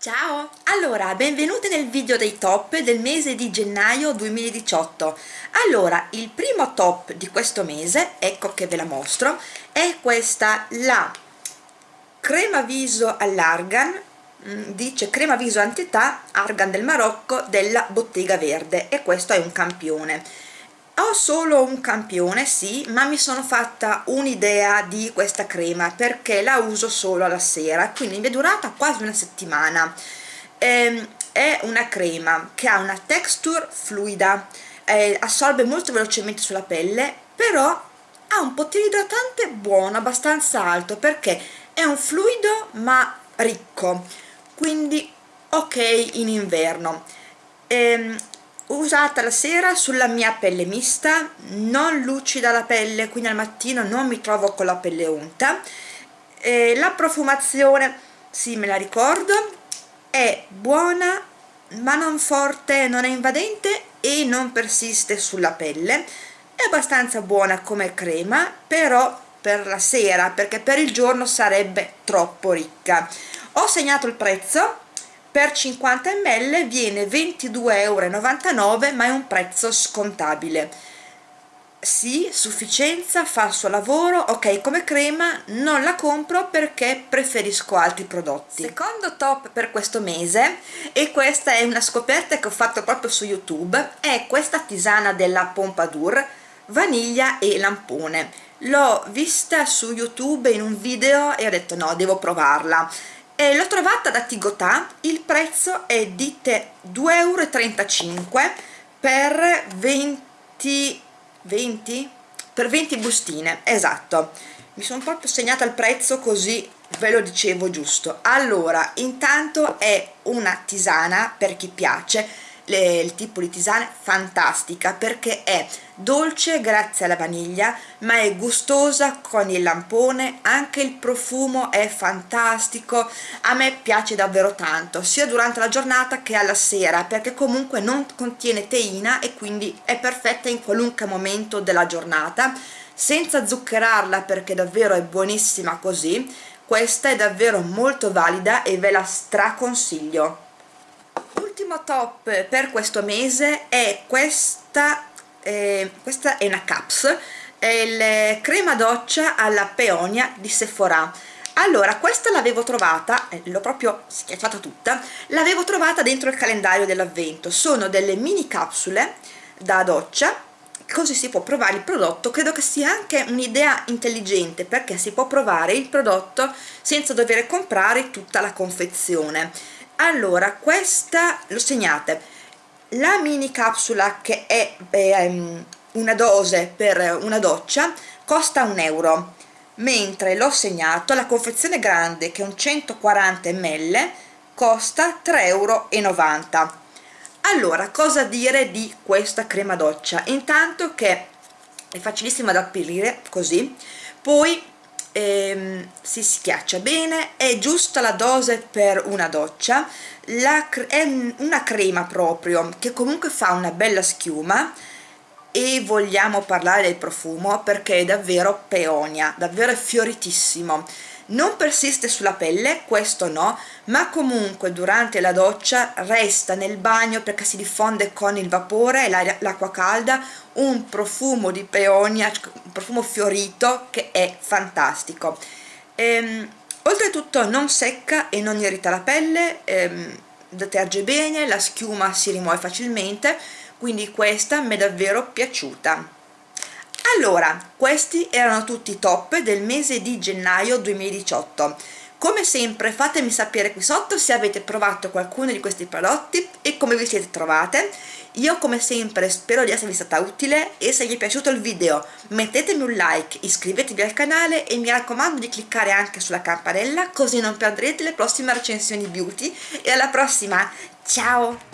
Ciao! Allora, benvenuti nel video dei top del mese di gennaio 2018. Allora, il primo top di questo mese, ecco che ve la mostro, è questa, la crema viso all'argan, mm, dice crema viso antità argan del Marocco della Bottega Verde e questo è un campione ho solo un campione sì ma mi sono fatta un'idea di questa crema perché la uso solo alla sera quindi mi è durata quasi una settimana. Ehm, è una crema che ha una texture fluida eh, assorbe molto velocemente sulla pelle però ha un potere idratante buono abbastanza alto perché è un fluido ma ricco. Quindi ok in inverno. Ehm, usata la sera sulla mia pelle mista non lucida la pelle quindi al mattino non mi trovo con la pelle unta. E la profumazione sì me la ricordo è buona ma non forte non è invadente e non persiste sulla pelle. È abbastanza buona come crema però per la sera perché per il giorno sarebbe troppo ricca. Ho segnato il prezzo per 50 ml viene 22,99 euro ma è un prezzo scontabile. Sì, sufficienza, fa il suo lavoro, ok come crema non la compro perché preferisco altri prodotti. Secondo top per questo mese e questa è una scoperta che ho fatto proprio su youtube è questa tisana della Pompadour vaniglia e lampone. L'ho vista su youtube in un video e ho detto no, devo provarla e l'ho trovata da Tigotà. Il prezzo è di 2,35 euro per 20 20 per 20 bustine esatto. Mi sono proprio segnata il prezzo così ve lo dicevo giusto. Allora intanto è una tisana per chi piace le, il tipo di tisana fantastica perché è dolce grazie alla vaniglia ma è gustosa con il lampone anche il profumo è fantastico a me piace davvero tanto sia durante la giornata che alla sera perché comunque non contiene teina e quindi è perfetta in qualunque momento della giornata. Senza zuccherarla perché davvero è buonissima così questa è davvero molto valida e ve la straconsiglio l'ultimo top per questo mese è questa eh, questa è una caps è il crema doccia alla peonia di Sephora. Allora questa l'avevo trovata eh, l'ho proprio schiacciata tutta l'avevo trovata dentro il calendario dell'avvento. Sono delle mini capsule da doccia così si può provare il prodotto. Credo che sia anche un'idea intelligente perché si può provare il prodotto senza dover comprare tutta la confezione allora questa lo segnate. La mini capsula che è ehm, una dose per una doccia costa un euro mentre l'ho segnato la confezione grande che è un 140 ml costa 3,90 euro allora cosa dire di questa crema doccia? Intanto che è facilissima da aprire così. Poi ehm, si schiaccia bene è giusta la dose per una doccia. La, è una crema proprio che comunque fa una bella schiuma. E vogliamo parlare del profumo perché è davvero peonia davvero è fioritissimo non persiste sulla pelle, questo no, ma comunque durante la doccia resta nel bagno perché si diffonde con il vapore e l'acqua calda un profumo di peonia, un profumo fiorito che è fantastico. Ehm, oltretutto non secca e non irrita la pelle, ehm, deterge bene, la schiuma si rimuove facilmente, quindi questa mi è davvero piaciuta allora questi erano tutti i top del mese di gennaio 2018 come sempre fatemi sapere qui sotto se avete provato qualcuno di questi prodotti e come vi siete trovate. Io come sempre spero di esservi stata utile e se vi è piaciuto il video mettetemi un like, iscrivetevi al canale e mi raccomando di cliccare anche sulla campanella così non perdrete le prossime recensioni beauty. E alla prossima, ciao!